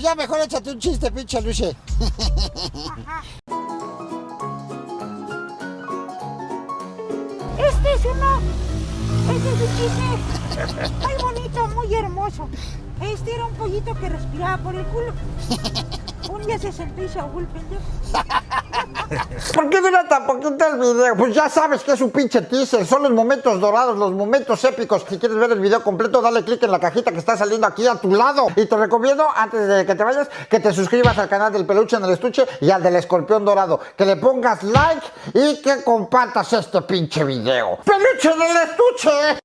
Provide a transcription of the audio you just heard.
Pues ya mejor échate un chiste, pinche Luche. Este es uno. Este es un chiste. Muy bonito, muy hermoso. Este era un pollito que respiraba por el culo. Un día se sentó y se ahogó. ¿Por qué dura tan poquito el video? Pues ya sabes que es un pinche teaser, son los momentos dorados, los momentos épicos. Si quieres ver el video completo, dale click en la cajita que está saliendo aquí a tu lado. Y te recomiendo, antes de que te vayas, que te suscribas al canal del peluche en el estuche y al del escorpión dorado. Que le pongas like y que compartas este pinche video. ¡Peluche en el estuche!